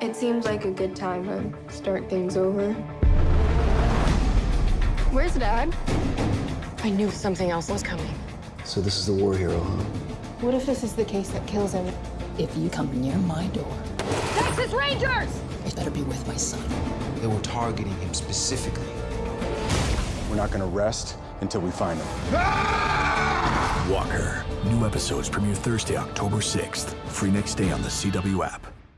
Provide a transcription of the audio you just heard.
It seems like a good time to start things over. Where's Dad? I knew something else was coming. So this is the war hero, huh? What if this is the case that kills him? If you come near my door, Texas Rangers! It better be with my son. They were targeting him specifically. We're not gonna rest until we find him. Walker. New episodes premiere Thursday, October 6th. Free next day on the CW app.